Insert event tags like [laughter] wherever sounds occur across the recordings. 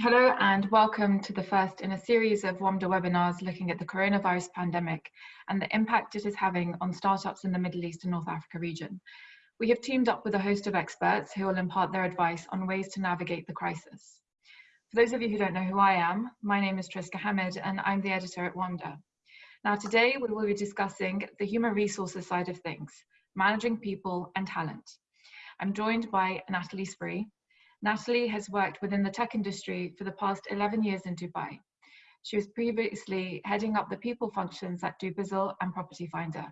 Hello and welcome to the first in a series of WAMDA webinars looking at the coronavirus pandemic and the impact it is having on startups in the Middle East and North Africa region. We have teamed up with a host of experts who will impart their advice on ways to navigate the crisis. For those of you who don't know who I am, my name is Triska Hamid and I'm the editor at WAMDA. Now today we will be discussing the human resources side of things, managing people and talent. I'm joined by Natalie Spree, Natalie has worked within the tech industry for the past 11 years in Dubai. She was previously heading up the people functions at Dubizzle and Property Finder.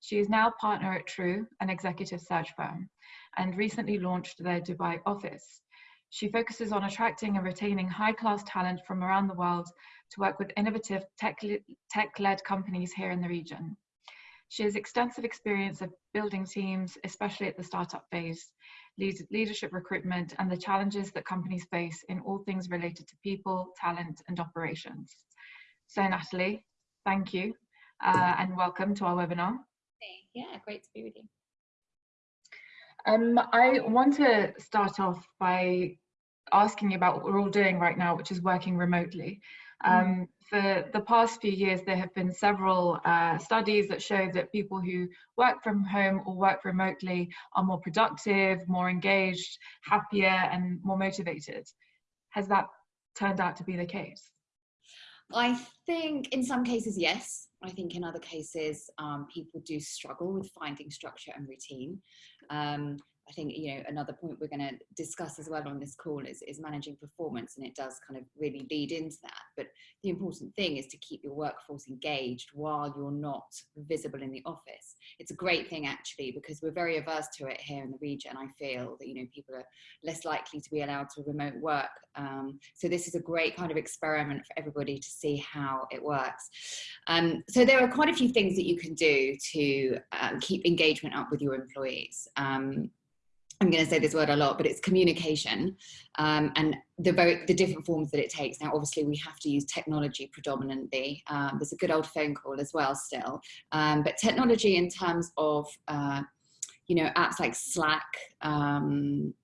She is now partner at True, an executive search firm, and recently launched their Dubai office. She focuses on attracting and retaining high-class talent from around the world to work with innovative tech-led companies here in the region. She has extensive experience of building teams, especially at the startup phase, leadership recruitment, and the challenges that companies face in all things related to people, talent, and operations. So Natalie, thank you, uh, and welcome to our webinar. Yeah, great to be with you. Um, I want to start off by asking you about what we're all doing right now, which is working remotely. Mm. Um, for the past few years, there have been several uh, studies that show that people who work from home or work remotely are more productive, more engaged, happier, and more motivated. Has that turned out to be the case? I think in some cases, yes. I think in other cases, um, people do struggle with finding structure and routine. Um, I think you know another point we're going to discuss as well on this call is, is managing performance and it does kind of really lead into that. But the important thing is to keep your workforce engaged while you're not visible in the office. It's a great thing actually because we're very averse to it here in the region I feel that you know people are less likely to be allowed to remote work. Um, so this is a great kind of experiment for everybody to see how it works. Um, so there are quite a few things that you can do to um, keep engagement up with your employees. Um, I'm going to say this word a lot, but it's communication um, and the, very, the different forms that it takes. Now, obviously, we have to use technology predominantly. Um, there's a good old phone call as well still. Um, but technology in terms of, uh, you know, apps like Slack, um,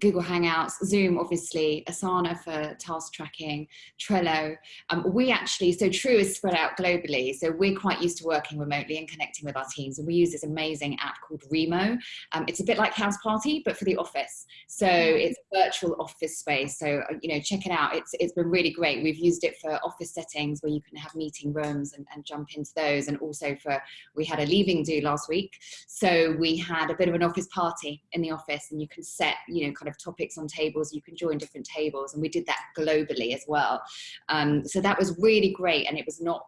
Google Hangouts, Zoom, obviously, Asana for task tracking, Trello. Um, we actually, so True is spread out globally. So we're quite used to working remotely and connecting with our teams. And we use this amazing app called Remo. Um, it's a bit like House Party, but for the office. So mm-hmm. it's a virtual office space. So, uh, you know, check it out. It's, it's been really great. We've used it for office settings where you can have meeting rooms and, and jump into those. And also for, we had a leaving do last week. So we had a bit of an office party in the office and you can set, you know, kind of topics on tables, you can join different tables. And we did that globally as well. Um, so that was really great. And it was not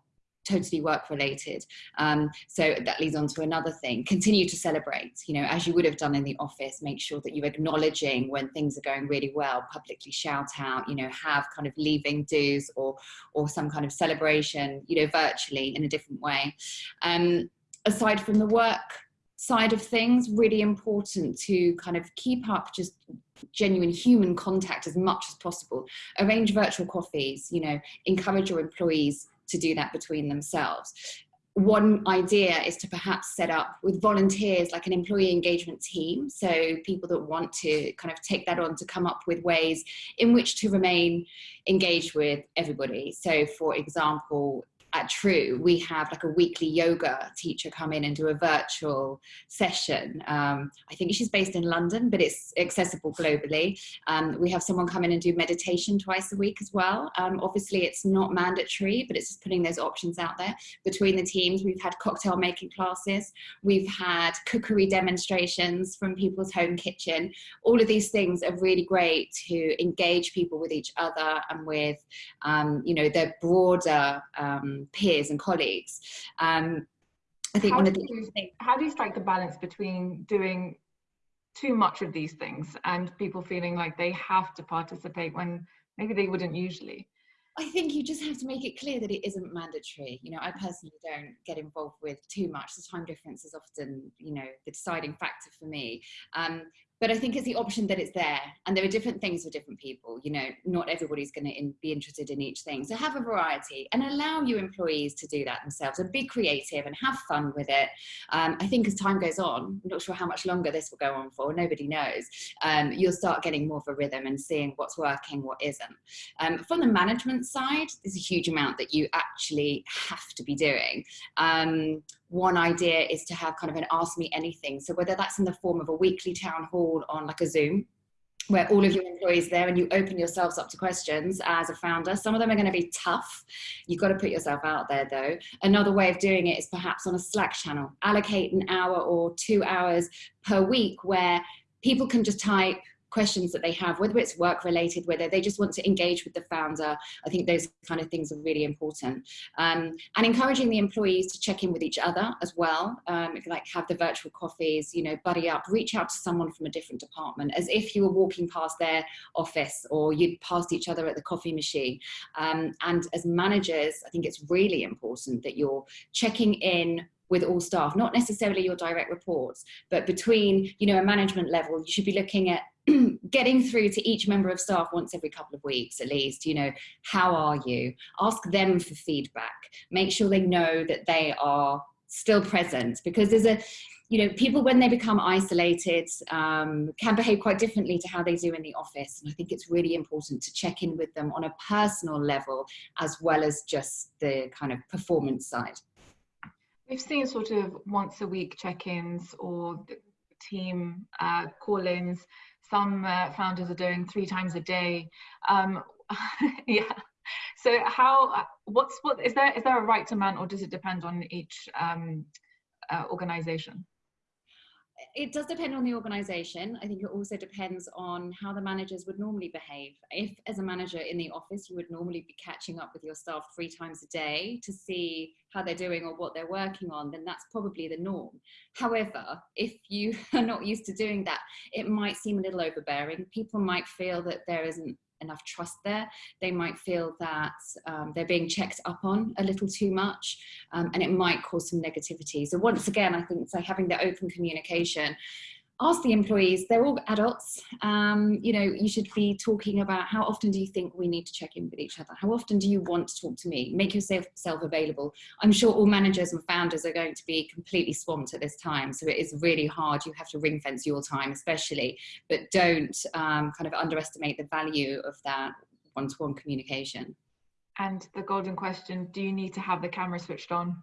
totally work related. Um, so that leads on to another thing, continue to celebrate, you know, as you would have done in the office, make sure that you're acknowledging when things are going really well, publicly shout out, you know, have kind of leaving do's or, or some kind of celebration, you know, virtually in a different way. Um, aside from the work side of things, really important to kind of keep up just genuine human contact as much as possible. Arrange virtual coffees, you know, encourage your employees to do that between themselves. One idea is to perhaps set up with volunteers like an employee engagement team. So people that want to kind of take that on to come up with ways in which to remain engaged with everybody. So for example, at True, we have like a weekly yoga teacher come in and do a virtual session. Um, I think she's based in London, but it's accessible globally. Um, we have someone come in and do meditation twice a week as well. Um, obviously, it's not mandatory, but it's just putting those options out there. Between the teams, we've had cocktail making classes. We've had cookery demonstrations from people's home kitchen. All of these things are really great to engage people with each other and with, um, you know, their broader um, peers and colleagues. Um, I think how one of the you, how do you strike the balance between doing too much of these things and people feeling like they have to participate when maybe they wouldn't usually? I think you just have to make it clear that it isn't mandatory. You know, I personally don't get involved with too much. The time difference is often, you know, the deciding factor for me. Um, but I think it's the option that it's there and there are different things for different people. You know, not everybody's going to be interested in each thing. So have a variety and allow your employees to do that themselves and be creative and have fun with it. Um, I think as time goes on, I'm not sure how much longer this will go on for, nobody knows, um, you'll start getting more of a rhythm and seeing what's working, what isn't. Um, from the management side, there's a huge amount that you actually have to be doing. One idea is to have kind of an ask me anything. So whether that's in the form of a weekly town hall on like a Zoom, where all of your employees there and you open yourselves up to questions as a founder. Some of them are going to be tough. You've got to put yourself out there though. Another way of doing it is perhaps on a Slack channel. Allocate an hour or two hours per week where people can just type questions that they have, whether it's work related, whether they just want to engage with the founder. I think those kind of things are really important. Um, and encouraging the employees to check in with each other as well. Um, like have the virtual coffees, you know, buddy up, reach out to someone from a different department as if you were walking past their office or you'd passed each other at the coffee machine. Um, and as managers, I think it's really important that you're checking in with all staff, not necessarily your direct reports, but between, you know, a management level, you should be looking at [clears throat] getting through to each member of staff once every couple of weeks at least, you know, how are you? Ask them for feedback. Make sure they know that they are still present because there's a, you know, people when they become isolated um, can behave quite differently to how they do in the office. And I think it's really important to check in with them on a personal level as well as just the kind of performance side. We've seen sort of once a week check-ins or team uh, call-ins some uh, founders are doing three times a day. Um, [laughs] yeah. So how, what's, what, is there, is there a right amount or does it depend on each um, uh, organization? It does depend on the organization. I think it also depends on how the managers would normally behave. If as a manager in the office, you would normally be catching up with your staff three times a day to see how they're doing or what they're working on, then that's probably the norm. However, if you [laughs] are not used to doing that, it might seem a little overbearing. People might feel that there isn't enough trust there. They might feel that um, they're being checked up on a little too much um, and it might cause some negativity. So once again, I think so having the open communication ask the employees, they're all adults, um, you know, you should be talking about how often do you think we need to check in with each other? How often do you want to talk to me? Make yourself self available. I'm sure all managers and founders are going to be completely swamped at this time. So it is really hard. You have to ring fence your time, especially, but don't um, kind of underestimate the value of that one-to-one -one communication. And the golden question, do you need to have the camera switched on?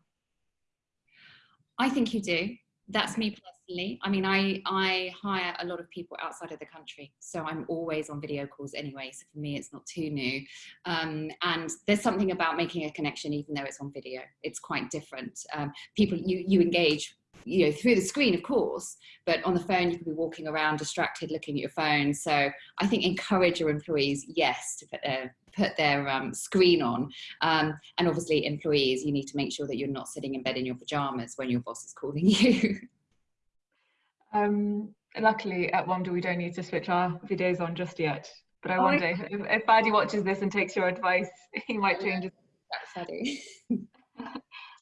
I think you do that's me personally. I mean, I, I hire a lot of people outside of the country, so I'm always on video calls anyway. So for me, it's not too new. Um, and there's something about making a connection, even though it's on video. It's quite different. Um, people, you, you engage you know, through the screen, of course, but on the phone, you could be walking around distracted, looking at your phone. So I think encourage your employees, yes, to put their, put their um, screen on. Um, and obviously employees, you need to make sure that you're not sitting in bed in your pajamas when your boss is calling [laughs] you. Um, luckily at WAMDA, we don't need to switch our videos on just yet. But I oh, wonder if, if watches this and takes your advice, [laughs] he might change his. That's [laughs]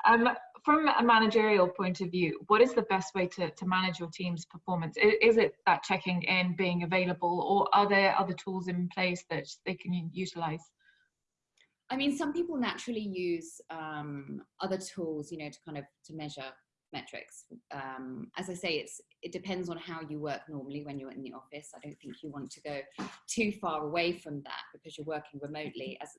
um, from a managerial point of view, what is the best way to, to manage your team's performance? Is it that checking in, being available, or are there other tools in place that they can utilize? I mean, some people naturally use um, other tools, you know, to kind of to measure metrics. Um, as I say, it's it depends on how you work normally when you're in the office. I don't think you want to go too far away from that because you're working remotely. As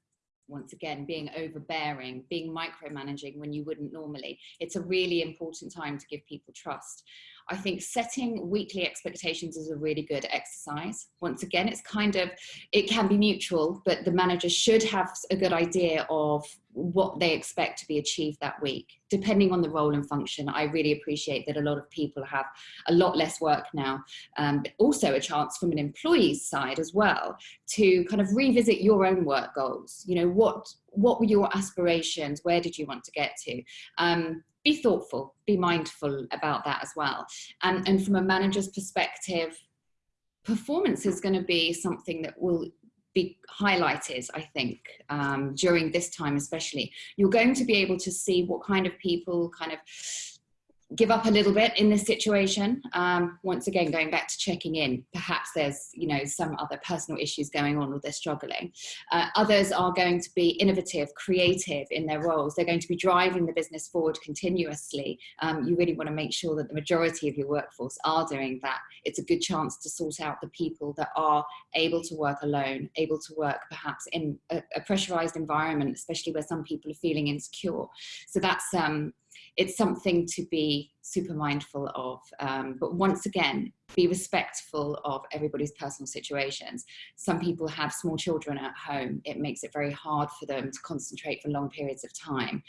once again, being overbearing, being micromanaging when you wouldn't normally. It's a really important time to give people trust. I think setting weekly expectations is a really good exercise. Once again, it's kind of, it can be mutual, but the manager should have a good idea of what they expect to be achieved that week, depending on the role and function. I really appreciate that a lot of people have a lot less work now, um, but also a chance from an employee's side as well to kind of revisit your own work goals. You know, what, what were your aspirations? Where did you want to get to? Um, be thoughtful, be mindful about that as well. And, and from a manager's perspective, performance is going to be something that will be highlighted, I think, um, during this time especially. You're going to be able to see what kind of people kind of give up a little bit in this situation. Um, once again, going back to checking in, perhaps there's you know some other personal issues going on or they're struggling. Uh, others are going to be innovative, creative in their roles. They're going to be driving the business forward continuously. Um, you really want to make sure that the majority of your workforce are doing that. It's a good chance to sort out the people that are able to work alone, able to work perhaps in a, a pressurized environment, especially where some people are feeling insecure. So that's um, it's something to be super mindful of. Um, but once again, be respectful of everybody's personal situations. Some people have small children at home. It makes it very hard for them to concentrate for long periods of time.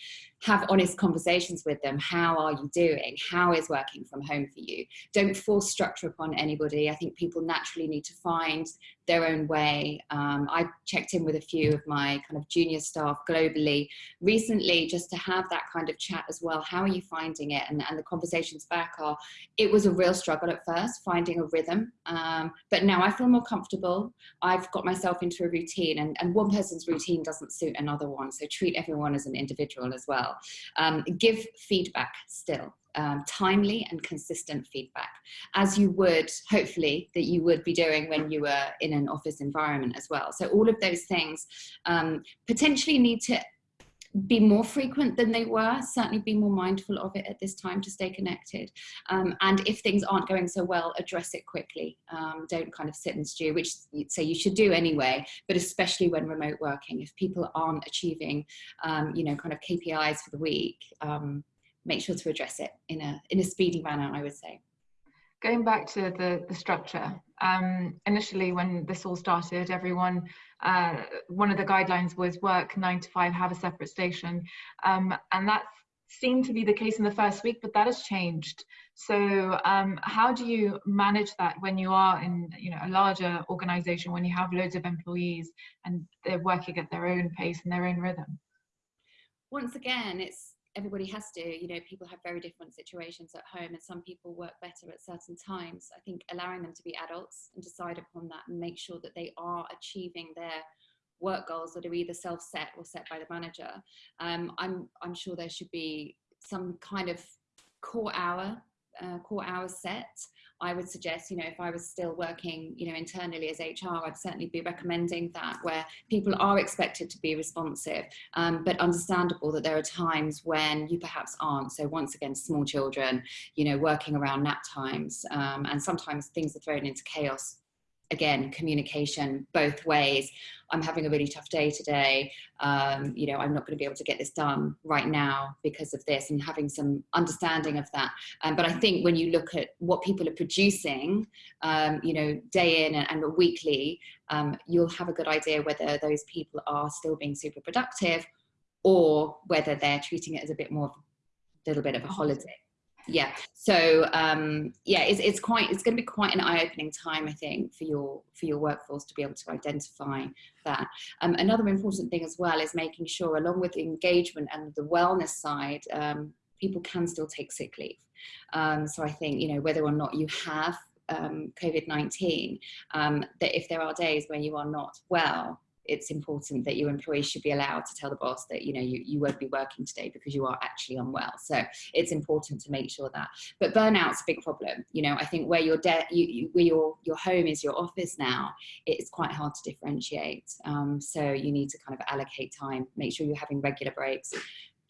Have honest conversations with them. How are you doing? How is working from home for you? Don't force structure upon anybody. I think people naturally need to find their own way. Um, I checked in with a few of my kind of junior staff globally recently just to have that kind of chat as well. How are you finding it? And, and the conversations back are, it was a real struggle at first, finding a rhythm. Um, but now I feel more comfortable. I've got myself into a routine and, and one person's routine doesn't suit another one. So treat everyone as an individual as well. Um, give feedback still um, timely and consistent feedback, as you would, hopefully, that you would be doing when you were in an office environment as well. So all of those things um, potentially need to be more frequent than they were, certainly be more mindful of it at this time to stay connected. Um, and if things aren't going so well, address it quickly. Um, don't kind of sit and stew, which you'd say you should do anyway, but especially when remote working, if people aren't achieving, um, you know, kind of KPIs for the week, um, make sure to address it in a, in a speedy manner, I would say. Going back to the, the structure, um, initially when this all started, everyone, uh, one of the guidelines was work nine to five, have a separate station. Um, and that seemed to be the case in the first week, but that has changed. So um, how do you manage that when you are in you know, a larger organization, when you have loads of employees and they're working at their own pace and their own rhythm? Once again, it's everybody has to, you know, people have very different situations at home and some people work better at certain times. I think allowing them to be adults and decide upon that and make sure that they are achieving their work goals that are either self-set or set by the manager. Um, I'm, I'm sure there should be some kind of core hour, uh, core hours set I would suggest, you know, if I was still working, you know, internally as HR, I'd certainly be recommending that where people are expected to be responsive, um, but understandable that there are times when you perhaps aren't. So once again, small children, you know, working around nap times, um, and sometimes things are thrown into chaos again, communication both ways. I'm having a really tough day today. Um, you know, I'm not going to be able to get this done right now because of this and having some understanding of that. Um, but I think when you look at what people are producing, um, you know, day in and, and weekly, um, you'll have a good idea whether those people are still being super productive or whether they're treating it as a bit more, a little bit of a holiday yeah. So um yeah it's, it's quite it's going to be quite an eye-opening time i think for your for your workforce to be able to identify that. Um, another important thing as well is making sure along with engagement and the wellness side um, people can still take sick leave. Um, so i think you know whether or not you have um, COVID-19, um, that if there are days when you are not well, it's important that your employees should be allowed to tell the boss that you know you, you won't be working today because you are actually unwell. So it's important to make sure that but burnout's a big problem. You know i think where your debt you, you, where your your home is your office now it's quite hard to differentiate. Um, so you need to kind of allocate time make sure you're having regular breaks.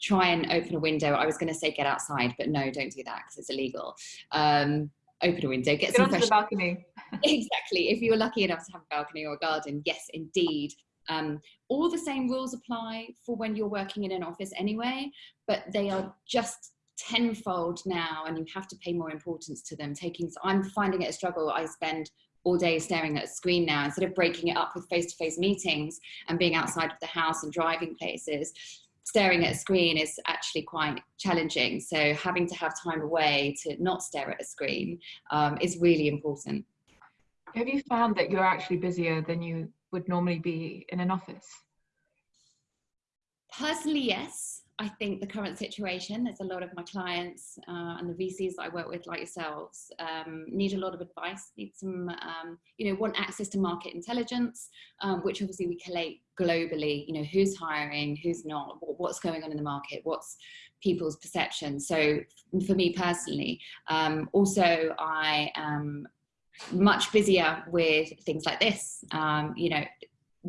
Try and open a window. I was going to say get outside but no don't do that because it's illegal. Um, open a window, get, get some fresh. the balcony. [laughs] [laughs] exactly. If you're lucky enough to have a balcony or a garden, yes, indeed. Um, all the same rules apply for when you're working in an office anyway, but they are just tenfold now and you have to pay more importance to them. Taking, so I'm finding it a struggle. I spend all day staring at a screen now instead of breaking it up with face-to-face -face meetings and being outside of the house and driving places staring at a screen is actually quite challenging. So having to have time away to not stare at a screen um, is really important. Have you found that you're actually busier than you would normally be in an office? Personally, yes. I think the current situation, there's a lot of my clients uh, and the VCs that I work with, like yourselves, um, need a lot of advice, need some, um, you know, want access to market intelligence, um, which obviously we collate globally, you know, who's hiring, who's not, what's going on in the market, what's people's perception. So for me personally, um, also I am much busier with things like this, um, you know,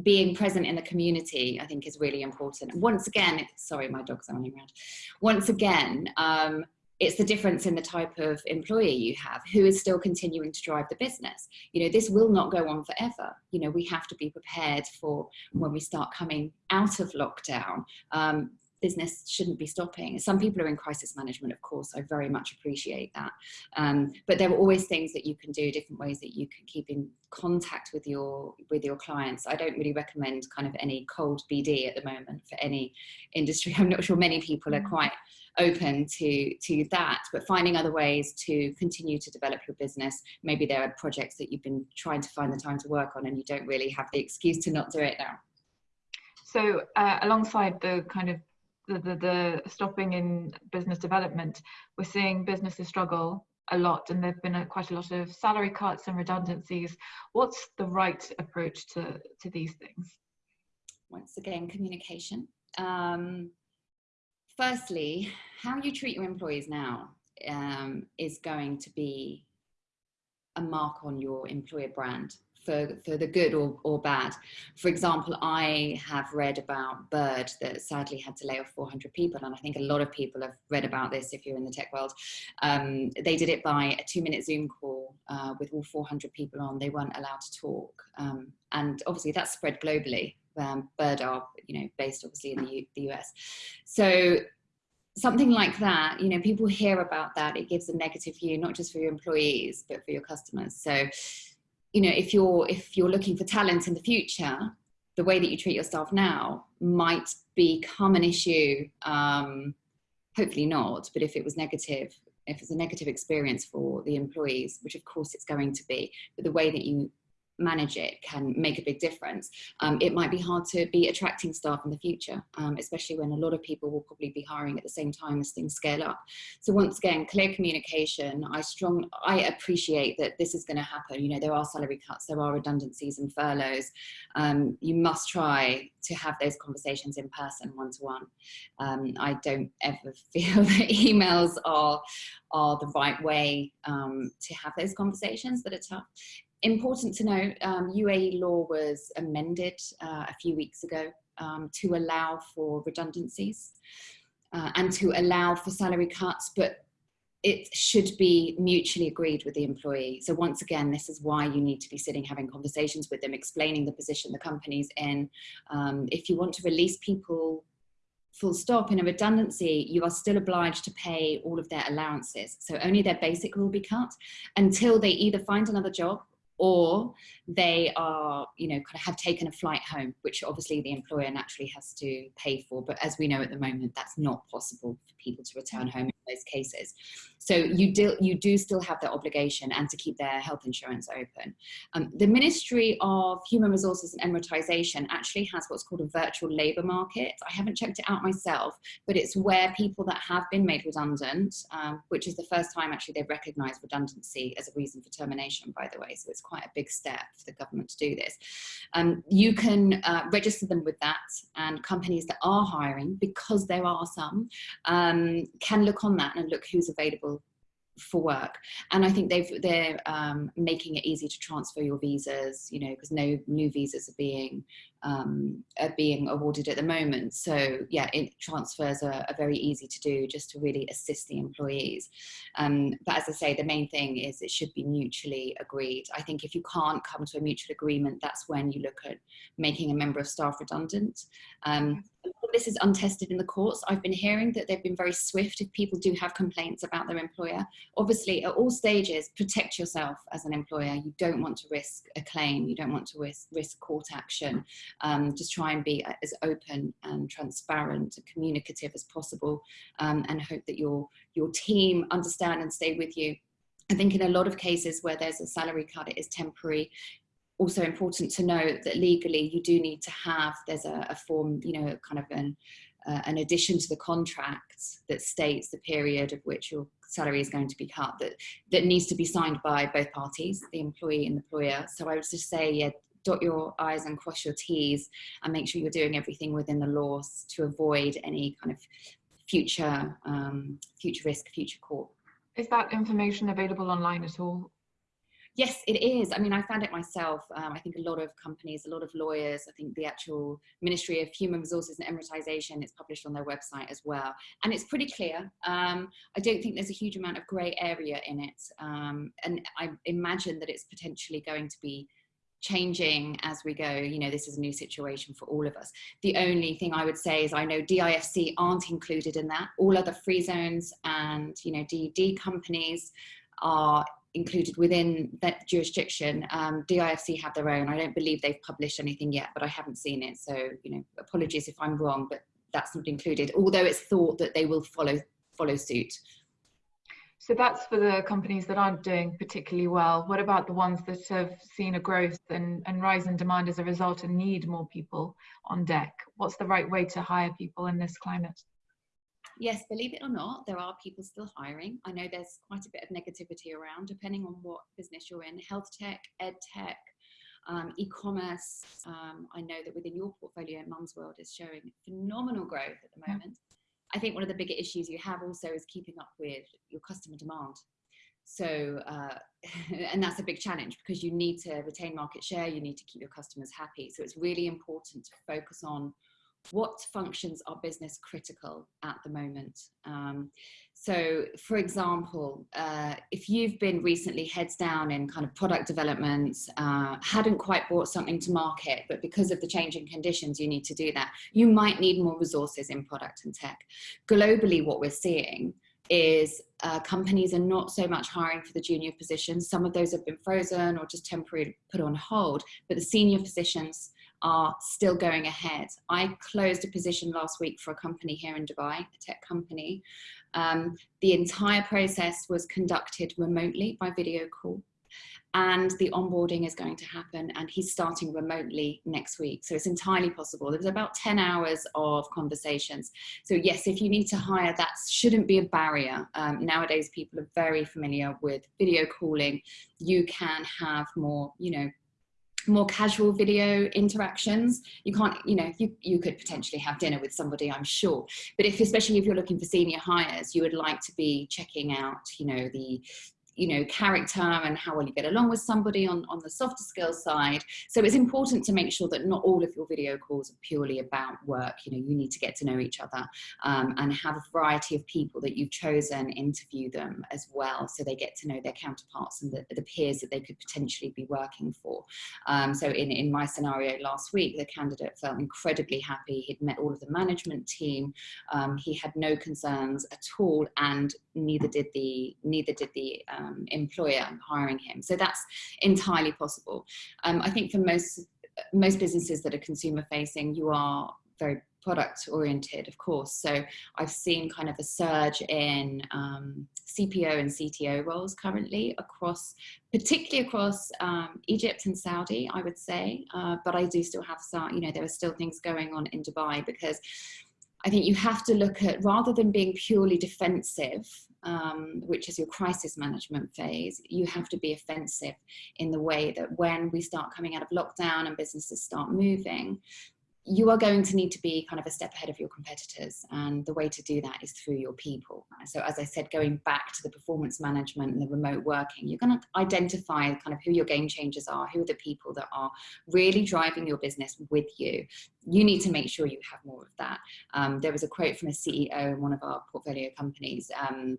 being present in the community, I think is really important. Once again, sorry, my dog's running around. Once again, um, it's the difference in the type of employee you have who is still continuing to drive the business. You know, this will not go on forever. You know, we have to be prepared for when we start coming out of lockdown. Um, business shouldn't be stopping. Some people are in crisis management, of course, I very much appreciate that. Um, but there are always things that you can do, different ways that you can keep in contact with your with your clients. I don't really recommend kind of any cold BD at the moment for any industry. [laughs] I'm not sure many people are mm. quite open to to that but finding other ways to continue to develop your business maybe there are projects that you've been trying to find the time to work on and you don't really have the excuse to not do it now so uh, alongside the kind of the, the, the stopping in business development, we're seeing businesses struggle a lot and there've been a, quite a lot of salary cuts and redundancies. What's the right approach to, to these things? Once again, communication. Um, firstly, how you treat your employees now um, is going to be a mark on your employer brand for, for the good or, or bad. For example, I have read about Bird that sadly had to lay off 400 people. And I think a lot of people have read about this if you're in the tech world. Um, they did it by a two minute Zoom call uh, with all 400 people on. They weren't allowed to talk. Um, and obviously that spread globally. Um, Bird are, you know, based obviously in the, U the US. So something like that, you know, people hear about that, it gives a negative view, not just for your employees, but for your customers. So you know, if you're, if you're looking for talent in the future, the way that you treat your staff now might become an issue. Um, hopefully not, but if it was negative, if it's a negative experience for the employees, which of course it's going to be, but the way that you manage it can make a big difference. Um, it might be hard to be attracting staff in the future, um, especially when a lot of people will probably be hiring at the same time as things scale up. So once again, clear communication. I strong, I appreciate that this is going to happen. You know, there are salary cuts, there are redundancies and furloughs. Um, you must try to have those conversations in person, one to one. I don't ever [laughs] feel that emails are are the right way um, to have those conversations that are tough important to note, um, UAE law was amended uh, a few weeks ago um, to allow for redundancies uh, and to allow for salary cuts, but it should be mutually agreed with the employee. So once again, this is why you need to be sitting having conversations with them, explaining the position the company's in. Um, if you want to release people full stop in a redundancy, you are still obliged to pay all of their allowances. So only their basic will be cut until they either find another job or they are, you know, kind of have taken a flight home, which obviously the employer naturally has to pay for. But as we know at the moment, that's not possible for people to return home in those cases. So you do, you do still have that obligation and to keep their health insurance open. Um, the Ministry of Human Resources and Emiratization actually has what's called a virtual labour market. I haven't checked it out myself, but it's where people that have been made redundant, um, which is the first time actually they've recognised redundancy as a reason for termination, by the way. So it's quite a big step for the government to do this. Um, you can uh, register them with that and companies that are hiring, because there are some, um, can look on that and look who's available for work and I think they've they're um, making it easy to transfer your visas you know because no new visas are being um, are being awarded at the moment. So yeah, it, transfers are, are, very easy to do just to really assist the employees. Um, but as I say, the main thing is it should be mutually agreed. I think if you can't come to a mutual agreement, that's when you look at making a member of staff redundant. Um, this is untested in the courts. I've been hearing that they've been very swift if people do have complaints about their employer. Obviously, at all stages, protect yourself as an employer. You don't want to risk a claim. You don't want to risk, risk court action um, just try and be as open and transparent and communicative as possible um, and hope that your, your team understand and stay with you. I think in a lot of cases where there's a salary cut, it is temporary. also important to note that legally you do need to have, there's a, a form, you know, kind of an, uh, an addition to the contract that states the period of which your salary is going to be cut that, that needs to be signed by both parties, the employee and the employer. So I would just say, yeah, dot your I's and cross your T's and make sure you're doing everything within the laws to avoid any kind of future, um, future risk, future court. Is that information available online at all? Yes, it is. I mean, I found it myself. Um, I think a lot of companies, a lot of lawyers, I think the actual Ministry of Human Resources and Emiratization is published on their website as well. And it's pretty clear. Um, I don't think there's a huge amount of grey area in it. Um, and I imagine that it's potentially going to be changing as we go you know this is a new situation for all of us the only thing i would say is i know difc aren't included in that all other free zones and you know ded companies are included within that jurisdiction. Um, DIFC have their own. I don't believe they've published anything yet, but I haven't seen it. So, you know, apologies if I'm wrong, but that's not included, although it's thought that they will follow, follow suit. So that's for the companies that aren't doing particularly well. What about the ones that have seen a growth and, and rise in demand as a result and need more people on deck? What's the right way to hire people in this climate? yes, believe it or not, there are people still hiring. I know there's quite a bit of negativity around, depending on what business you're in. Health tech, ed tech, um, e-commerce. Um, I know that within your portfolio, Mumzworld is showing phenomenal growth at the moment. I think one of the bigger issues you have also is keeping up with your customer demand. So, uh, [laughs] and that's a big challenge because you need to retain market share, you need to keep your customers happy. So it's really important to focus on what functions are business critical at the moment. Um, so for example, uh, if you've been recently heads down in kind of product development, uh, hadn't quite brought something to market, but because of the changing conditions, you need to do that, you might need more resources in product and tech. Globally, what we're seeing is uh, companies are not so much hiring for the junior positions. Some of those have been frozen or just temporarily put on hold, but the senior positions are still going ahead. I closed a position last week for a company here in Dubai, a tech company. Um, the entire process was conducted remotely by video call and the onboarding is going to happen and he's starting remotely next week. So it's entirely possible. There was about 10 hours of conversations. So yes, if you need to hire, that shouldn't be a barrier. Um, nowadays, people are very familiar with video calling. You can have more, you know, more casual video interactions. You can't you know you, you could potentially have dinner with somebody i'm sure. But if especially if you're looking for senior hires you would like to be checking out you know the you know, character and how well you get along with somebody on, on the softer skills side. So it's important to make sure that not all of your video calls are purely about work. You know, you need to get to know each other um, and have a variety of people that you've chosen interview them as well. So they get to know their counterparts and the, the peers that they could potentially be working for. Um, so in, in my scenario last week, the candidate felt incredibly happy. He'd met all of the management team. Um, he had no concerns at all and neither did the, neither did the um, um, employer hiring him. So that's entirely possible. Um, I think for most, most businesses that are consumer facing, you are very product oriented, of course. So I've seen kind of a surge in um, CPO and CTO roles currently across, particularly across um, Egypt and Saudi, I would say. Uh, but I do still have some, you know, there are still things going on in Dubai because I think you have to look at, rather than being purely defensive, um, which is your crisis management phase, you have to be offensive in the way that when we start coming out of lockdown and businesses start moving, you are going to need to be kind of a step ahead of your competitors and the way to do that is through your people so as i said going back to the performance management and the remote working you're going to identify kind of who your game changers are who are the people that are really driving your business with you. You need to make sure you have more of that. Um, there was a quote from a ceo in one of our portfolio companies um,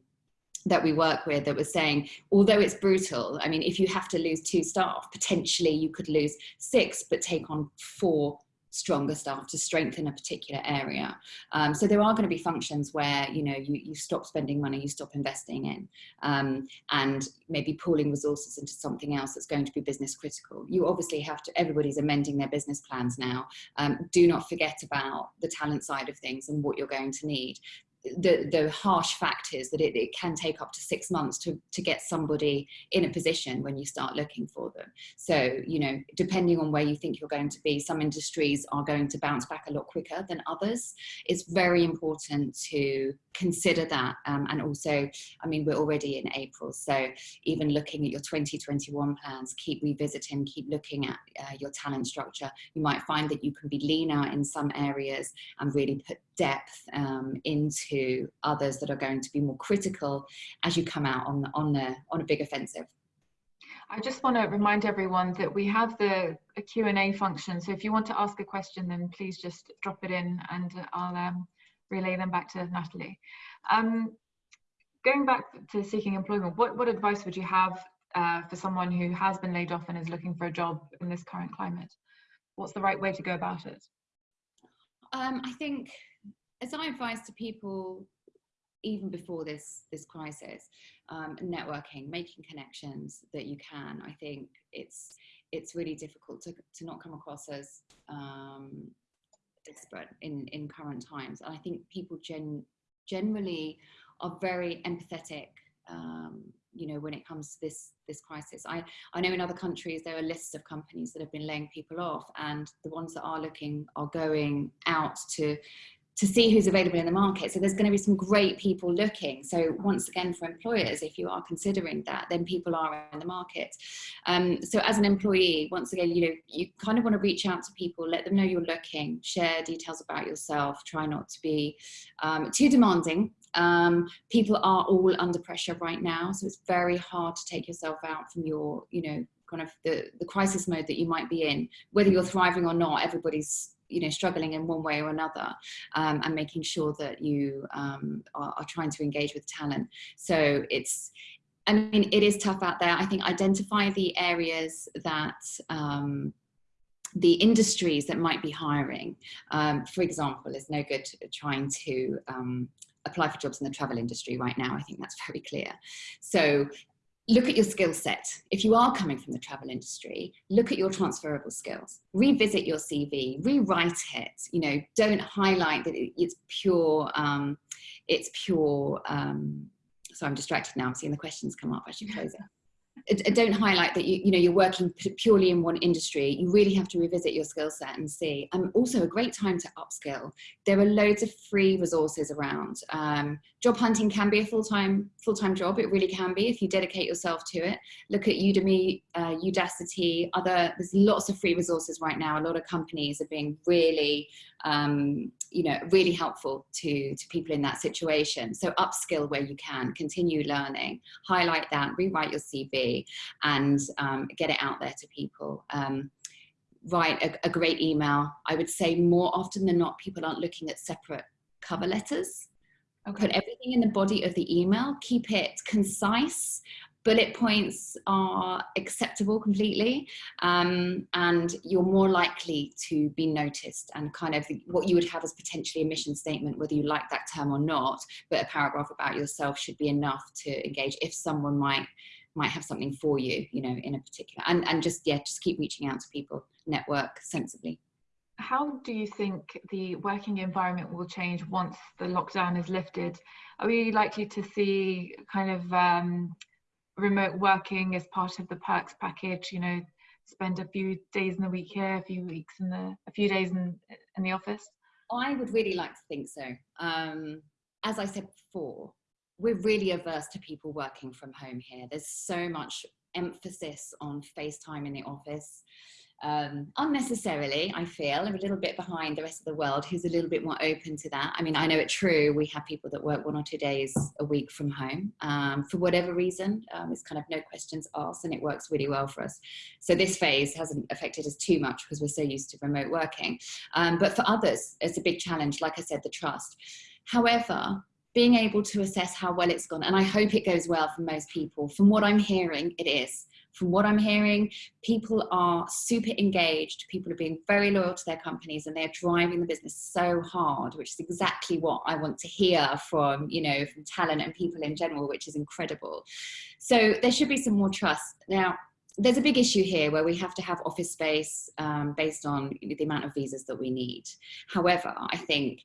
that we work with that was saying, although it's brutal, I mean, if you have to lose two staff, potentially you could lose six, but take on four stronger staff to strengthen a particular area. Um, so there are going to be functions where, you know, you, you stop spending money, you stop investing in, um, and maybe pooling resources into something else that's going to be business critical. You obviously have to, everybody's amending their business plans now. Um, do not forget about the talent side of things and what you're going to need the, the harsh fact is that it, it can take up to six months to, to get somebody in a position when you start looking for them. So, you know, depending on where you think you're going to be, some industries are going to bounce back a lot quicker than others. It's very important to consider that. Um, and also, I mean, we're already in April, so even looking at your 2021 plans, keep revisiting, keep looking at uh, your talent structure. You might find that you can be leaner in some areas and really put depth um, into others that are going to be more critical as you come out on, on, the, on a big offensive. I just want to remind everyone that we have the Q&A function. So if you want to ask a question, then please just drop it in and I'll um, relay them back to Natalie. Um, going back to seeking employment, what, what advice would you have uh, for someone who has been laid off and is looking for a job in this current climate? What's the right way to go about it? Um, I think as I advise to people even before this this crisis, um, networking, making connections that you can. I think it's it's really difficult to, to not come across as um, desperate in in current times. And I think people gen generally are very empathetic. Um, you know, when it comes to this this crisis, I I know in other countries there are lists of companies that have been laying people off, and the ones that are looking are going out to to see who's available in the market. So there's going to be some great people looking. So once again, for employers, if you are considering that, then people are in the market. Um, so as an employee, once again, you know, you kind of want to reach out to people, let them know you're looking, share details about yourself, try not to be um, too demanding. Um, people are all under pressure right now. So it's very hard to take yourself out from your, you know, kind of the, the crisis mode that you might be in, whether you're thriving or not, everybody's you know struggling in one way or another um, and making sure that you um, are, are, trying to engage with talent. So it's I mean it is tough out there. I think identify the areas that um, the industries that might be hiring. Um, for example it's no good trying to um, apply for jobs in the travel industry right now. I think that's very clear. So look at your skill set. If you are coming from the travel industry, look at your transferable skills, revisit your CV, rewrite it, you know, don't highlight that it's pure, um, it's pure, um, so I'm distracted now, I'm seeing the questions come up, I should close it don't highlight that you, you know, you're working purely in one industry. You really have to revisit your skill set and see. And also a great time to upskill. There are loads of free resources around. Um, job hunting can be a full-time full-time job. It really can be if you dedicate yourself to it. Look at Udemy, uh, Udacity, other, there's lots of free resources right now. A lot of companies are being really um, you know, really helpful to, to people in that situation. So upskill where you can, continue learning, highlight that, rewrite your CV and um, get it out there to people. Um, write a, a great email. I would say more often than not, people aren't looking at separate cover letters. Okay. Put everything in the body of the email, keep it concise bullet points are acceptable completely um, and you're more likely to be noticed and kind of what you would have as potentially a mission statement whether you like that term or not but a paragraph about yourself should be enough to engage if someone might might have something for you you know in a particular and and just yeah just keep reaching out to people network sensibly. How do you think the working environment will change once the lockdown is lifted? Are we likely to see kind of um, remote working as part of the perks package you know spend a few days in the week here a few weeks in the a few days in in the office? I would really like to think so. Um as i said before we're really averse to people working from home here there's so much emphasis on facetime in the office um, unnecessarily, I feel. I'm a little bit behind the rest of the world who's a little bit more open to that. I mean, I know it's true, we have people that work one or two days a week from home um, for whatever reason. Um, it's kind of no questions asked and it works really well for us. So this phase hasn't affected us too much because we're so used to remote working. Um, but for others, it's a big challenge, like I said, the trust. However, being able to assess how well it's gone, and I hope it goes well for most people, from what I'm hearing, it is from what I'm hearing, people are super engaged. People are being very loyal to their companies and they're driving the business so hard, which is exactly what I want to hear from, you know, from talent and people in general, which is incredible. So there should be some more trust. Now, there's a big issue here where we have to have office space um, based on the amount of visas that we need. However, I think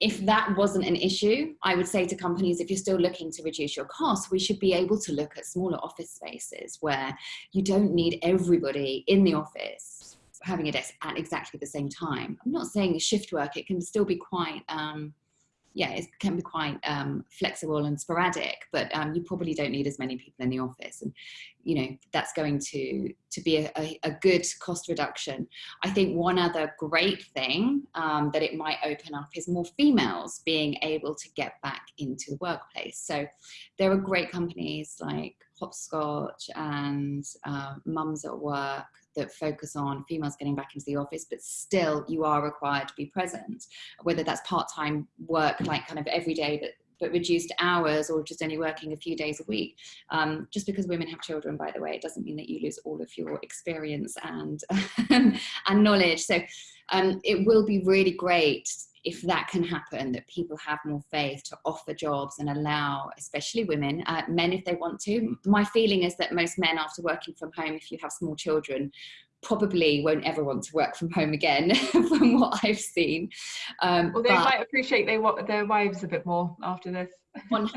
if that wasn't an issue, I would say to companies, if you're still looking to reduce your costs, we should be able to look at smaller office spaces where you don't need everybody in the office having a desk at exactly the same time. I'm not saying shift work, it can still be quite, um, yeah, it can be quite um, flexible and sporadic, but um, you probably don't need as many people in the office. And, you know, that's going to, to be a, a, a good cost reduction. I think one other great thing um, that it might open up is more females being able to get back into the workplace. So there are great companies like Hopscotch and uh, Mums at Work that focus on females getting back into the office, but still you are required to be present, whether that's part-time work, like kind of every day, but but reduced hours or just only working a few days a week. Um, just because women have children, by the way, it doesn't mean that you lose all of your experience and, [laughs] and knowledge. So um, it will be really great if that can happen, that people have more faith to offer jobs and allow, especially women, uh, men if they want to. My feeling is that most men after working from home, if you have small children, probably won't ever want to work from home again [laughs] from what I've seen. Um, well, they might appreciate they, their wives a bit more after this. 100%.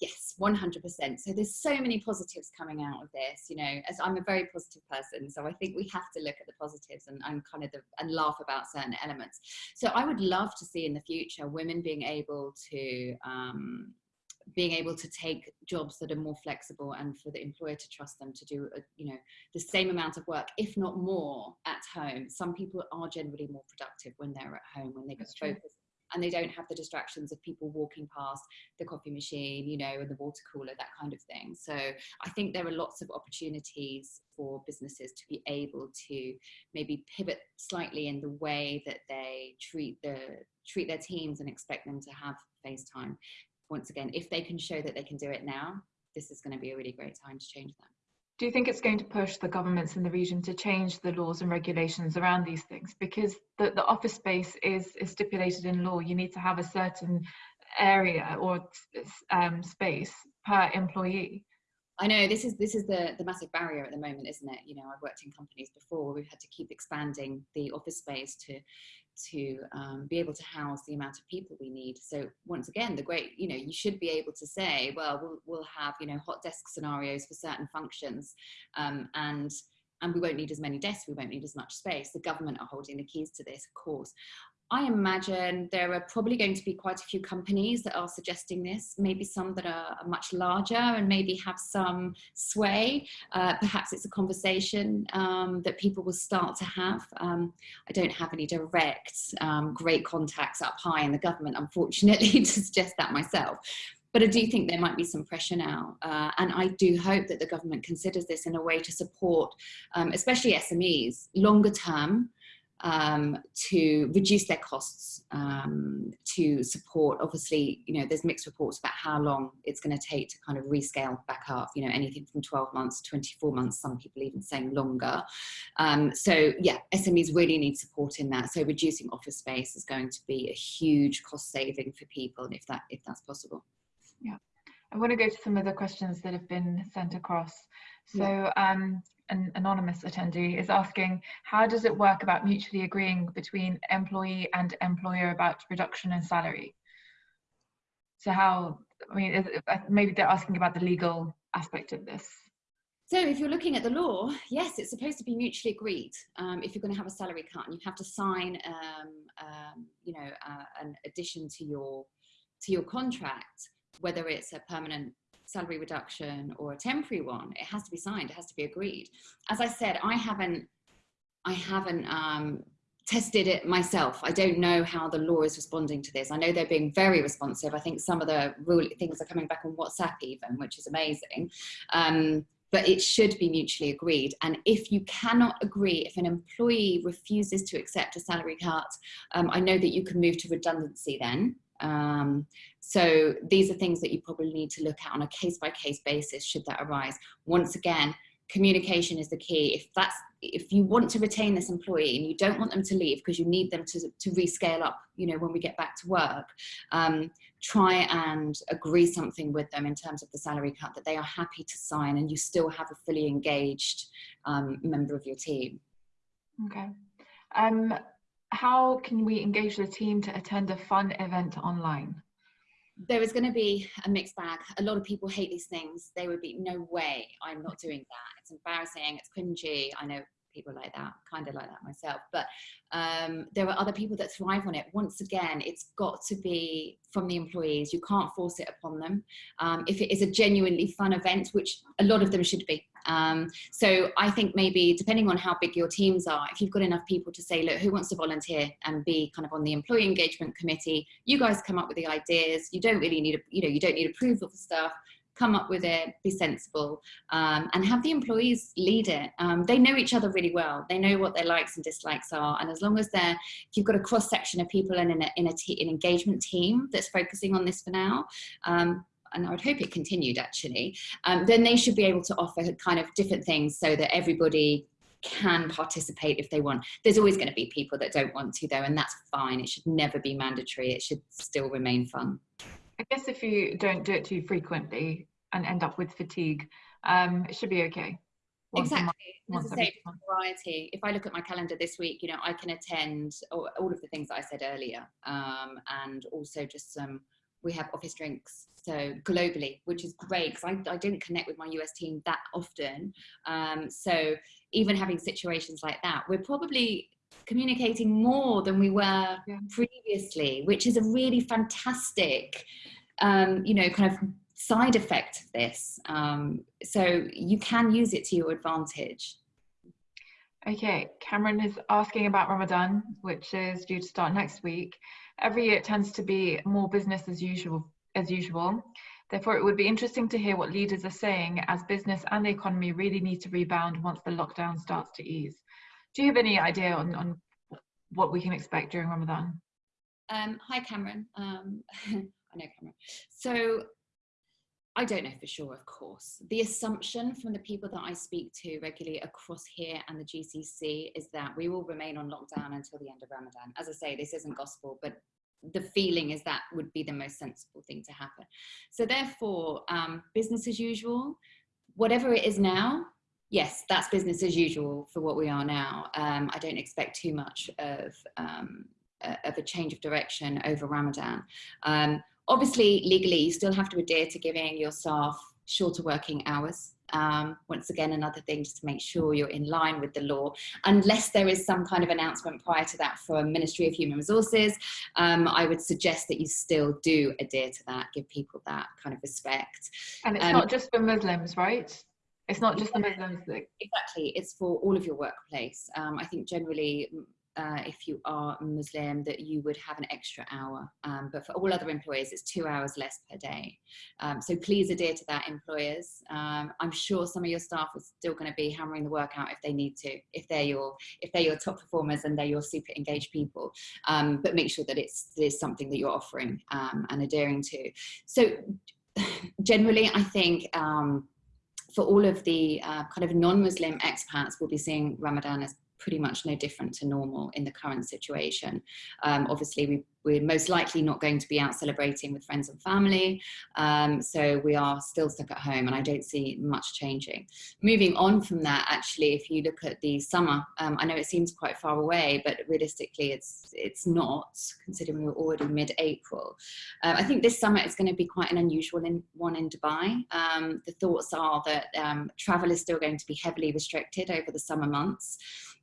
Yes, 100%. So there's so many positives coming out of this, you know, as I'm a very positive person. So I think we have to look at the positives and, and kind of the, and laugh about certain elements. So I would love to see in the future women being able to um, being able to take jobs that are more flexible and for the employer to trust them to do a, you know the same amount of work if not more at home some people are generally more productive when they're at home when they can focus and they don't have the distractions of people walking past the coffee machine you know and the water cooler that kind of thing so i think there are lots of opportunities for businesses to be able to maybe pivot slightly in the way that they treat the treat their teams and expect them to have face time once again, if they can show that they can do it now, this is going to be a really great time to change that. Do you think it's going to push the governments in the region to change the laws and regulations around these things? Because the, the office space is, is stipulated in law. You need to have a certain area or um, space per employee. I know this is this is the the massive barrier at the moment, isn't it? You know, I've worked in companies before where we've had to keep expanding the office space to to um, be able to house the amount of people we need. So once again, the great, you know, you should be able to say, well, we'll, we'll have, you know, hot desk scenarios for certain functions um, and and we won't need as many desks, we won't need as much space. The government are holding the keys to this, of course. I imagine there are probably going to be quite a few companies that are suggesting this, maybe some that are much larger and maybe have some sway. Uh, perhaps it's a conversation um, that people will start to have. Um, I don't have any direct um, great contacts up high in the government, unfortunately, [laughs] to suggest that myself. But I do think there might be some pressure now. Uh, and I do hope that the government considers this in a way to support, um, especially SMEs, longer term, um, to reduce their costs, um, to support, obviously, you know, there's mixed reports about how long it's going to take to kind of rescale back up, you know, anything from 12 months to 24 months, some people even saying longer. Um, so yeah, SMEs really need support in that. So reducing office space is going to be a huge cost saving for people if that if that's possible. Yeah. I want to go to some of the questions that have been sent across. So yeah. um, an anonymous attendee is asking, how does it work about mutually agreeing between employee and employer about reduction in salary? So how, I mean, is, uh, maybe they're asking about the legal aspect of this. So if you're looking at the law, yes, it's supposed to be mutually agreed. Um, if you're going to have a salary cut, and you have to sign, um, um, you know, uh, an addition to your to your contract, whether it's a permanent salary reduction or a temporary one, it has to be signed, it has to be agreed. As I said, I haven't, I haven't um, tested it myself. I don't know how the law is responding to this. I know they're being very responsive. I think some of the rule things are coming back on WhatsApp even, which is amazing. Um, but it should be mutually agreed. And if you cannot agree, if an employee refuses to accept a salary cut, um, I know that you can move to redundancy then. Um, so these are things that you probably need to look at on a case by case basis should that arise. Once again, communication is the key. If that's if you want to retain this employee and you don't want them to leave because you need them to, to rescale up, you know, when we get back to work, um, try and agree something with them in terms of the salary cut that they are happy to sign and you still have a fully engaged um, member of your team. Okay. Um, how can we engage the team to attend a fun event online? there is going to be a mixed bag. A lot of people hate these things. They would be, no way, I'm not doing that. It's embarrassing, it's cringy. I know people like that, kind of like that myself. But um, there are other people that thrive on it. Once again, it's got to be from the employees. You can't force it upon them. Um, if it is a genuinely fun event, which a lot of them should be. Um, so I think maybe depending on how big your teams are, if you've got enough people to say, look, who wants to volunteer and be kind of on the employee engagement committee, you guys come up with the ideas. You don't really need, a, you know, you don't need approval for stuff come up with it, be sensible, um, and have the employees lead it. Um, they know each other really well. They know what their likes and dislikes are. And as long as they're, if you've got a cross section of people and in, a, in a an engagement team that's focusing on this for now, um, and I would hope it continued actually, um, then they should be able to offer kind of different things so that everybody can participate if they want. There's always going to be people that don't want to though, and that's fine. It should never be mandatory. It should still remain fun. I guess if you don't do it too frequently and end up with fatigue, um, it should be okay. Once exactly. Month, As I say, variety. If I look at my calendar this week, you know, I can attend all, all of the things that I said earlier, um, and also just some. We have office drinks, so globally, which is great because I, I didn't connect with my US team that often. Um, so even having situations like that, we're probably communicating more than we were yeah. previously, which is a really fantastic, um, you know, kind of side effect of this. Um, so you can use it to your advantage. Okay, Cameron is asking about Ramadan, which is due to start next week. Every year it tends to be more business as usual. As usual. Therefore, it would be interesting to hear what leaders are saying as business and the economy really need to rebound once the lockdown starts to ease. Do you have any idea on, on what we can expect during Ramadan? Um, hi, Cameron. Um, [laughs] I know Cameron. So I don't know for sure, of course. The assumption from the people that I speak to regularly across here and the GCC is that we will remain on lockdown until the end of Ramadan. As I say, this isn't gospel, but the feeling is that would be the most sensible thing to happen. So therefore, um, business as usual, whatever it is now, yes, that's business as usual for what we are now. Um, I don't expect too much of, um, of a change of direction over Ramadan. Um, Obviously, legally, you still have to adhere to giving your staff shorter working hours. Um, once again, another thing just to make sure you're in line with the law, unless there is some kind of announcement prior to that from Ministry of Human Resources, um, I would suggest that you still do adhere to that, give people that kind of respect. And it's um, not just for Muslims, right? It's not just the Muslims that... Exactly, it's for all of your workplace. Um, I think generally uh, if you are Muslim that you would have an extra hour. Um, but for all other employers, it's two hours less per day. Um, so please adhere to that, employers. Um, I'm sure some of your staff are still going to be hammering the work out if they need to, if they're your if they're your top performers and they're your super engaged people. Um, but make sure that it's, it's something that you're offering um, and adhering to. So [laughs] generally, I think um, for all of the uh, kind of non-Muslim expats, we'll be seeing Ramadan as pretty much no different to normal in the current situation. Um, obviously, we, we're most likely not going to be out celebrating with friends and family, um, so we are still stuck at home and I don't see much changing. Moving on from that, actually, if you look at the summer, um, I know it seems quite far away, but realistically it's, it's not, considering we're already mid-April. Uh, I think this summer is going to be quite an unusual in, one in Dubai. Um, the thoughts are that um, travel is still going to be heavily restricted over the summer months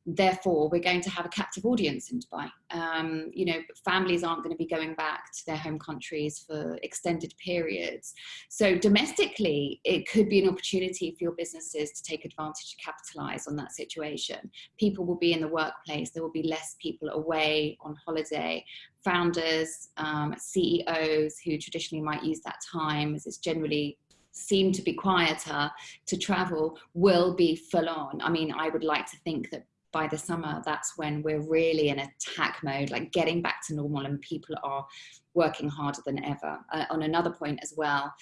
therefore we're going to have a captive audience in Dubai. Um, you know, families aren't going to be going back to their home countries for extended periods. So domestically, it could be an opportunity for your businesses to take advantage to capitalize on that situation. People will be in the workplace, there will be less people away on holiday. Founders, um, CEOs who traditionally might use that time as it's generally seem to be quieter to travel will be full on. I mean, I would like to think that by the summer, that's when we're really in attack mode, like getting back to normal and people are working harder than ever. Uh, on another point as well,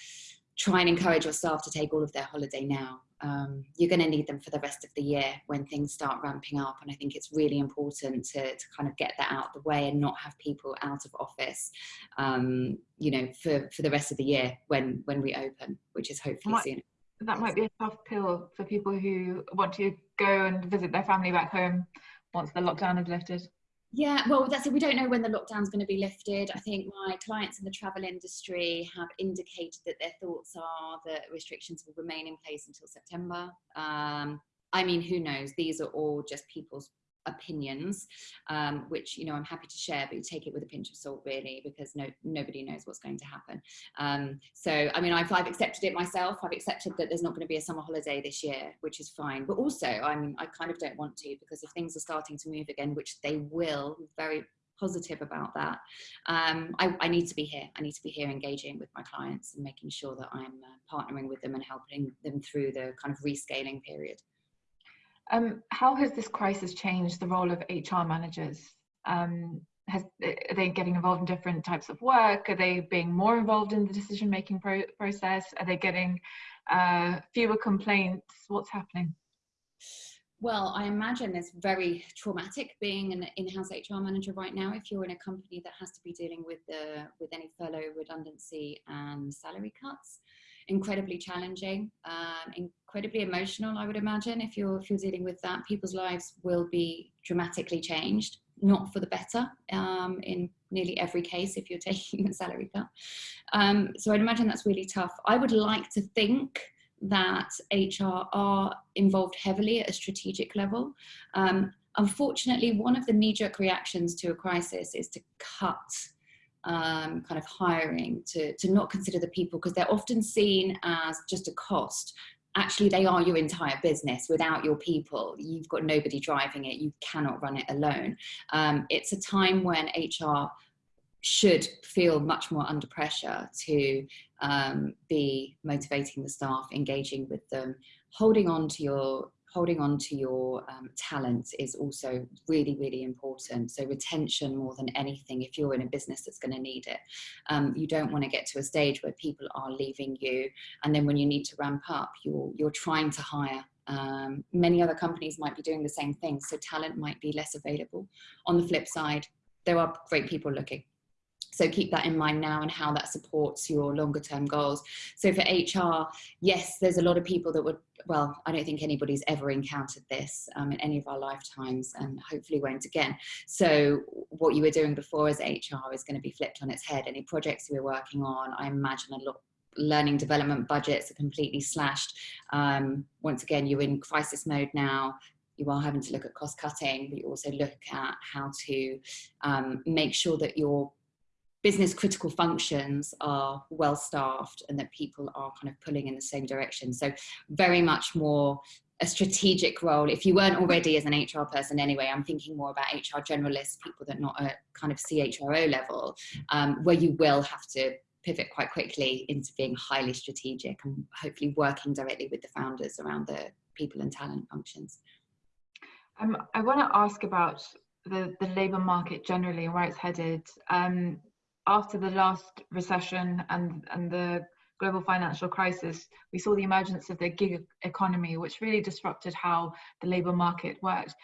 try and encourage your staff to take all of their holiday now. Um, you're going to need them for the rest of the year when things start ramping up. And I think it's really important to, to kind of get that out of the way and not have people out of office, um, you know, for, for the rest of the year when, when we open, which is hopefully soon that might be a tough pill for people who want to go and visit their family back home once the lockdown is lifted. Yeah, well, that's it. We don't know when the lockdown's going to be lifted. I think my clients in the travel industry have indicated that their thoughts are that restrictions will remain in place until September. Um, I mean, who knows? These are all just people's opinions, um, which, you know, I'm happy to share, but you take it with a pinch of salt really, because no, nobody knows what's going to happen. Um, so, I mean, I've, I've accepted it myself. I've accepted that there's not going to be a summer holiday this year, which is fine. But also, I mean, I kind of don't want to, because if things are starting to move again, which they will, very positive about that. Um, I, I, need to be here. I need to be here engaging with my clients and making sure that I'm uh, partnering with them and helping them through the kind of rescaling period. Um, how has this crisis changed the role of HR managers? Um, has, are they getting involved in different types of work? Are they being more involved in the decision making pro process? Are they getting uh, fewer complaints? What's happening? Well, I imagine it's very traumatic being an in-house HR manager right now. If you're in a company that has to be dealing with the with any furlough, redundancy, and salary cuts, incredibly challenging, um, incredibly emotional, I would imagine, if you're, if you're dealing with that. People's lives will be dramatically changed, not for the better um, in nearly every case if you're [laughs] taking a salary cut. Um, so I'd imagine that's really tough. I would like to think that HR are involved heavily at a strategic level. Um, unfortunately, one of the knee-jerk reactions to a crisis is to cut um, kind of hiring, to, to not consider the people because they're often seen as just a cost. Actually, they are your entire business. Without your people, you've got nobody driving it. You cannot run it alone. Um, it's a time when HR should feel much more under pressure to um, be motivating the staff, engaging with them, holding on to your holding on to your um, is also really, really important. So retention more than anything, if you're in a business that's going to need it. Um, you don't want to get to a stage where people are leaving you. And then when you need to ramp up, you're, you're trying to hire um, many other companies might be doing the same thing, so talent might be less available. On the flip side, there are great people looking. So keep that in mind now and how that supports your longer term goals. So for HR, yes, there's a lot of people that would, well, I don't think anybody's ever encountered this um, in any of our lifetimes and hopefully won't again. So what you were doing before as HR is going to be flipped on its head. Any projects you were working on, I imagine a lot learning development budgets are completely slashed. Um, once again, you're in crisis mode now you are having to look at cost cutting, but you also look at how to um, make sure that your business critical functions are well staffed and that people are kind of pulling in the same direction. So very much more a strategic role. If you weren't already as an HR person anyway, I'm thinking more about HR generalists, people that are not at kind of CHRO level, um, where you will have to pivot quite quickly into being highly strategic and hopefully working directly with the founders around the people and talent functions. Um, I want to ask about the, the labour market generally and where it's headed. Um, after the last recession and, and the global financial crisis, we saw the emergence of the gig economy, which really disrupted how the labour market worked.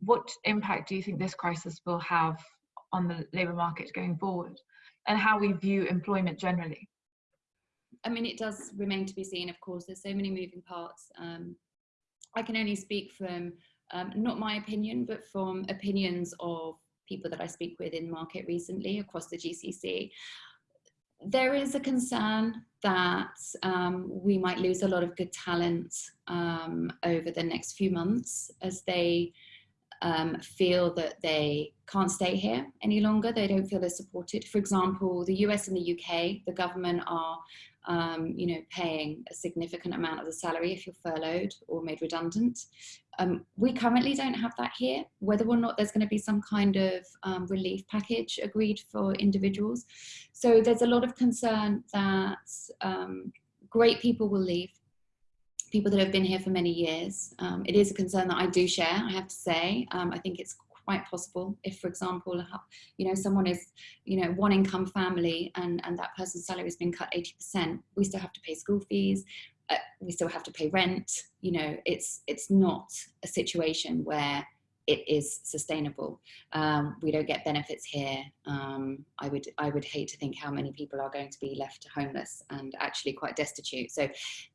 What impact do you think this crisis will have on the labour market going forward and how we view employment generally? I mean, it does remain to be seen, of course, there's so many moving parts. Um, I can only speak from um, not my opinion, but from opinions of people that I speak with in market recently across the GCC, there is a concern that um, we might lose a lot of good talent um, over the next few months as they um, feel that they can't stay here any longer. They don't feel they're supported. For example, the US and the UK, the government are um, you know, paying a significant amount of the salary if you're furloughed or made redundant. Um, we currently don't have that here, whether or not there's going to be some kind of um, relief package agreed for individuals. So there's a lot of concern that um, great people will leave, people that have been here for many years. Um, it is a concern that I do share, I have to say. Um, I think it's quite possible if, for example, you know, someone is, you know, one income family and, and that person's salary has been cut 80%, we still have to pay school fees, uh, we still have to pay rent. You know, it's, it's not a situation where it is sustainable. Um, we don't get benefits here. Um, I would I would hate to think how many people are going to be left homeless and actually quite destitute. So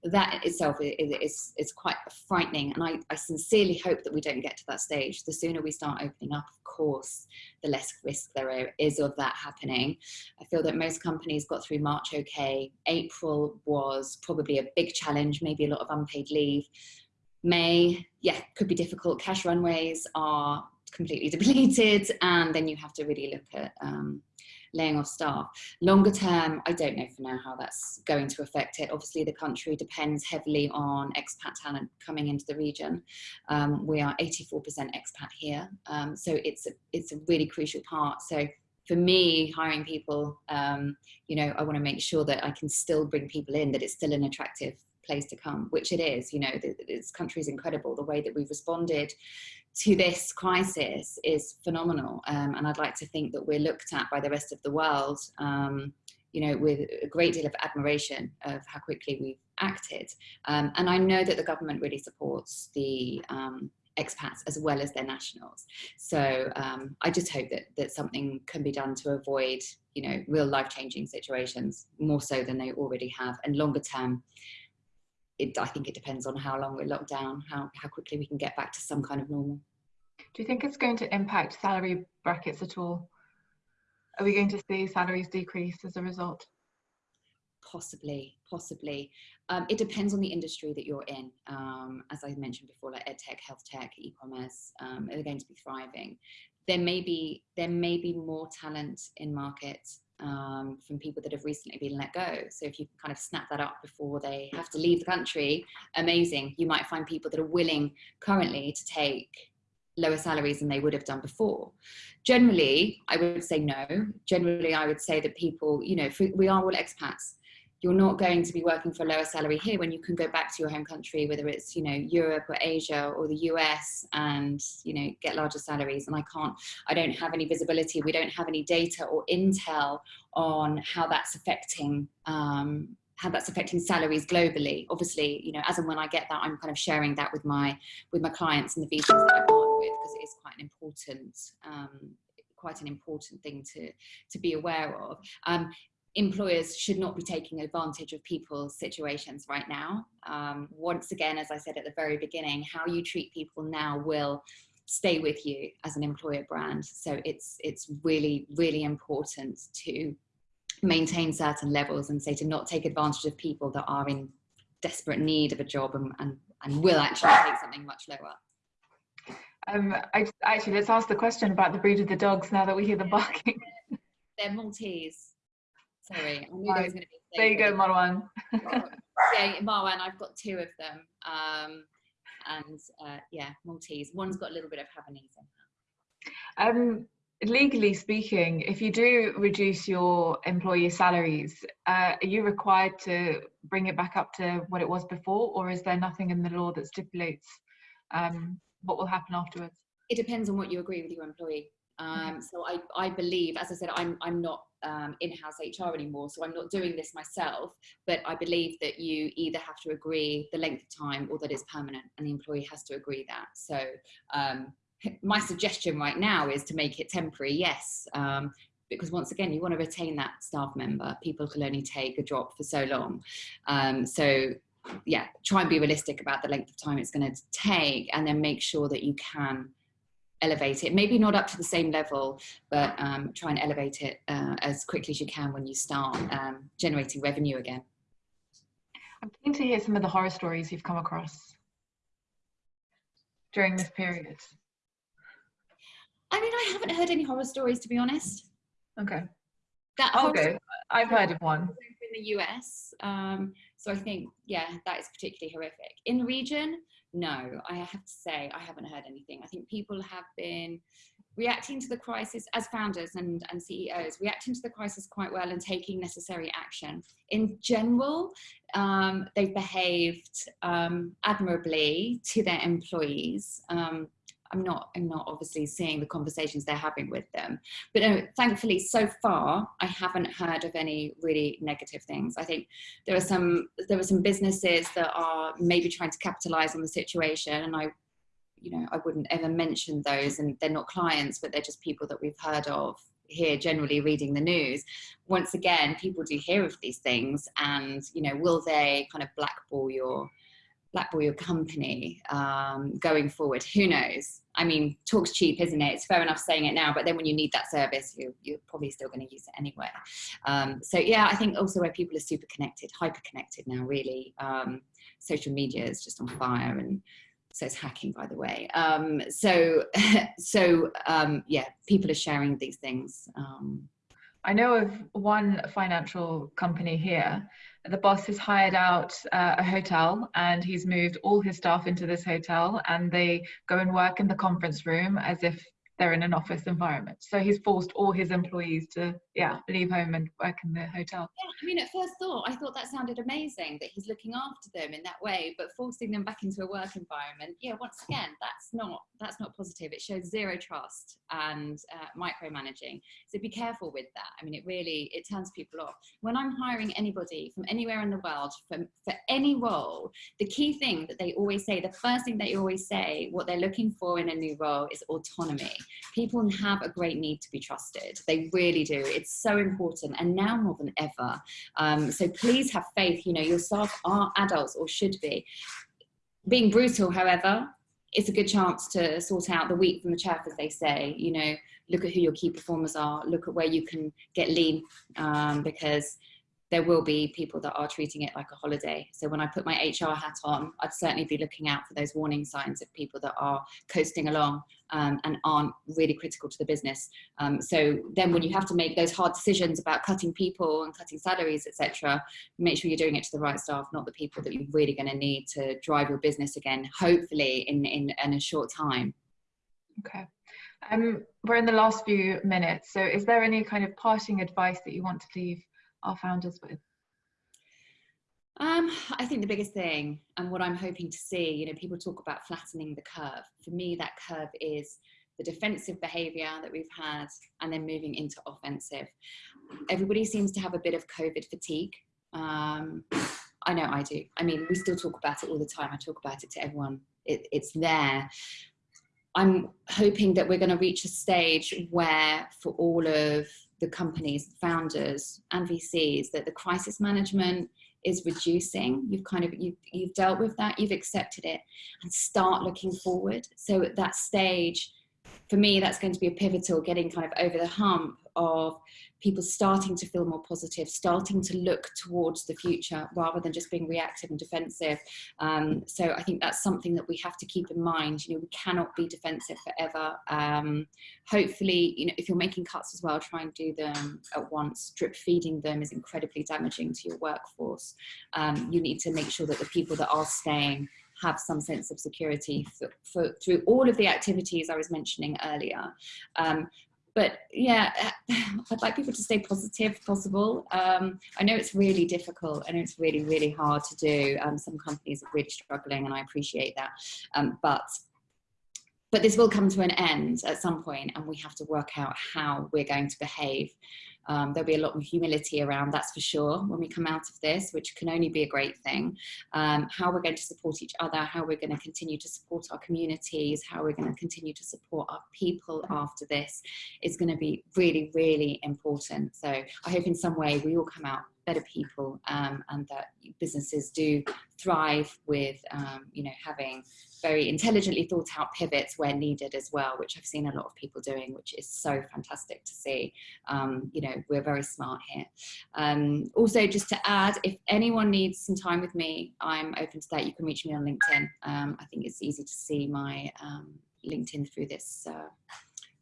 that itself is, is, quite frightening. And I, I sincerely hope that we don't get to that stage. The sooner we start opening up, of course, the less risk there is of that happening. I feel that most companies got through March okay. April was probably a big challenge, maybe a lot of unpaid leave. May, yeah, could be difficult. Cash runways are completely [laughs] depleted and then you have to really look at um, laying off staff. Longer term, I don't know for now how that's going to affect it. Obviously, the country depends heavily on expat talent coming into the region. Um, we are 84% expat here, um, so it's a, it's a really crucial part. So for me, hiring people, um, you know, I want to make sure that I can still bring people in, that it's still an attractive place to come, which it is. You know, this country is incredible. The way that we've responded to this crisis is phenomenal. Um, and I'd like to think that we're looked at by the rest of the world, um, you know, with a great deal of admiration of how quickly we've acted. Um, and I know that the government really supports the um, expats as well as their nationals. So um, I just hope that, that something can be done to avoid, you know, real life-changing situations more so than they already have and longer term it, I think it depends on how long we're locked down, how, how quickly we can get back to some kind of normal. Do you think it's going to impact salary brackets at all? Are we going to see salaries decrease as a result? Possibly, possibly. Um, it depends on the industry that you're in. Um, as I mentioned before, like edtech, health tech, e-commerce, um, are going to be thriving. There may be there may be more talent in markets um, from people that have recently been let go. So if you can kind of snap that up before they have to leave the country, amazing. You might find people that are willing currently to take lower salaries than they would have done before. Generally, I would say no. Generally, I would say that people, you know, we are all expats you're not going to be working for a lower salary here when you can go back to your home country, whether it's, you know, Europe or Asia or the US and, you know, get larger salaries. And I can't, I don't have any visibility. We don't have any data or intel on how that's affecting, um, how that's affecting salaries globally. Obviously, you know, as and when I get that, I'm kind of sharing that with my, with my clients and the VCs that I partner with because it is quite an important, um, quite an important thing to, to be aware of. Um, employers should not be taking advantage of people's situations right now. Um, once again, as I said at the very beginning, how you treat people now will stay with you as an employer brand. So it's, it's really, really important to maintain certain levels and say to not take advantage of people that are in desperate need of a job and, and, and will actually take something much lower. Um, I, actually, let's ask the question about the breed of the dogs now that we hear the barking. They're Maltese. Sorry, I knew there was going to be. There you go, Marwan. [laughs] yeah, Marwan, I've got two of them. Um, and uh, yeah, Maltese. One's got a little bit of Havanese in Um, legally speaking, if you do reduce your employee salaries, uh, are you required to bring it back up to what it was before, or is there nothing in the law that stipulates um, what will happen afterwards? It depends on what you agree with your employee. Um, so I, I believe, as I said, I'm, I'm not um, in-house HR anymore, so I'm not doing this myself, but I believe that you either have to agree the length of time or that it's permanent and the employee has to agree that. So um, [laughs] my suggestion right now is to make it temporary, yes, um, because once again, you want to retain that staff member. People can only take a drop for so long. Um, so yeah, try and be realistic about the length of time it's going to take and then make sure that you can elevate it. Maybe not up to the same level, but um, try and elevate it uh, as quickly as you can when you start um, generating revenue again. I'm keen to hear some of the horror stories you've come across during this period. I mean, I haven't heard any horror stories, to be honest. Okay. That okay. I've heard of one. In the US. Um, so I think, yeah, that is particularly horrific. In the region, no, I have to say I haven't heard anything. I think people have been reacting to the crisis as founders and, and CEOs, reacting to the crisis quite well and taking necessary action. In general, um, they've behaved um, admirably to their employees. Um, I'm not, I'm not obviously seeing the conversations they're having with them. But thankfully, so far, I haven't heard of any really negative things. I think there are some, there are some businesses that are maybe trying to capitalize on the situation. And I, you know, I wouldn't ever mention those and they're not clients, but they're just people that we've heard of here generally reading the news once again people do hear of these things and you know will they kind of blackball your blackball your company um, going forward who knows? I mean talk's cheap isn't it? It's fair enough saying it now but then when you need that service you, you're probably still going to use it anyway. Um, so yeah i think also where people are super connected hyper connected now really um, social media is just on fire and so it's hacking by the way. Um, so [laughs] so um, yeah people are sharing these things um, I know of one financial company here. The boss has hired out uh, a hotel and he's moved all his staff into this hotel and they go and work in the conference room as if they're in an office environment. So he's forced all his employees to, yeah, leave home and work in the hotel. Yeah, I mean, at first thought, I thought that sounded amazing that he's looking after them in that way, but forcing them back into a work environment, yeah, once again, that's not that's not positive. It shows zero trust and uh, micromanaging. So be careful with that. I mean, it really it turns people off. When I'm hiring anybody from anywhere in the world for for any role, the key thing that they always say, the first thing they always say, what they're looking for in a new role is autonomy people have a great need to be trusted. They really do. It's so important and now more than ever. Um, so please have faith, you know, your staff are adults or should be. Being brutal, however, it's a good chance to sort out the wheat from the chaff, as they say, you know, look at who your key performers are, look at where you can get lean um, because there will be people that are treating it like a holiday. So when I put my HR hat on, I'd certainly be looking out for those warning signs of people that are coasting along um, and aren't really critical to the business. Um, so then when you have to make those hard decisions about cutting people and cutting salaries, etc., make sure you're doing it to the right staff, not the people that you're really going to need to drive your business again, hopefully in, in, in a short time. Okay. Um, we're in the last few minutes. So is there any kind of parting advice that you want to leave our founders with? Um, I think the biggest thing and what I'm hoping to see, you know, people talk about flattening the curve. For me, that curve is the defensive behavior that we've had and then moving into offensive. Everybody seems to have a bit of COVID fatigue. Um, I know I do. I mean, we still talk about it all the time. I talk about it to everyone. It, it's there. I'm hoping that we're going to reach a stage where for all of the companies, founders and VCs that the crisis management is reducing. You've kind of, you've, you've dealt with that, you've accepted it and start looking forward. So at that stage, for me, that's going to be a pivotal getting kind of over the hump of people starting to feel more positive, starting to look towards the future rather than just being reactive and defensive. Um, so I think that's something that we have to keep in mind. You know, we cannot be defensive forever. Um, hopefully, you know, if you're making cuts as well, try and do them at once. Drip feeding them is incredibly damaging to your workforce. Um, you need to make sure that the people that are staying have some sense of security for, for, through all of the activities I was mentioning earlier. Um, but yeah, [sighs] I'd like people to stay positive if possible. Um, I know it's really difficult and it's really, really hard to do. Um, some companies are really struggling and I appreciate that. Um, but but this will come to an end at some point and we have to work out how we're going to behave um, there'll be a lot more humility around, that's for sure, when we come out of this, which can only be a great thing. Um, how we're going to support each other, how we're going to continue to support our communities, how we're going to continue to support our people after this is going to be really, really important. So I hope in some way we all come out better people um, and that businesses do thrive with, um, you know, having very intelligently thought out pivots where needed as well, which I've seen a lot of people doing, which is so fantastic to see. Um, you know, we're very smart here. Um, also, just to add, if anyone needs some time with me, I'm open to that. You can reach me on LinkedIn. Um, I think it's easy to see my um, LinkedIn through this uh,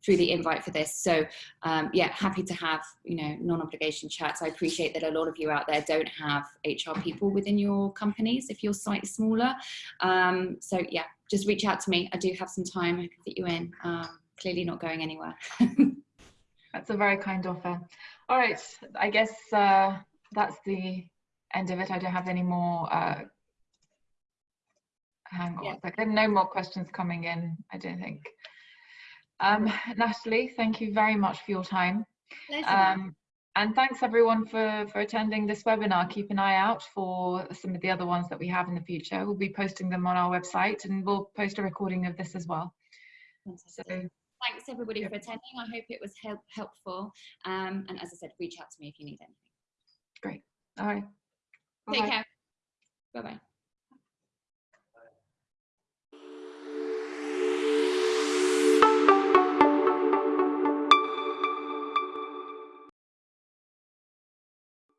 through the invite for this. So um, yeah, happy to have, you know, non-obligation chats. I appreciate that a lot of you out there don't have HR people within your companies if you're slightly smaller. Um, so yeah, just reach out to me. I do have some time. I can fit you in. Um, clearly not going anywhere. [laughs] that's a very kind offer. All right, I guess uh, that's the end of it. I don't have any more uh, hang on yeah. no more questions coming in i don't think um, Natalie, thank you very much for your time. Um, And thanks everyone for, for attending this webinar. Keep an eye out for some of the other ones that we have in the future. We'll be posting them on our website and we'll post a recording of this as well. Fantastic. So, Thanks everybody for attending. I hope it was help, helpful. Um, and as I said, reach out to me if you need anything. Great. All right. Bye -bye. Take care. Bye-bye.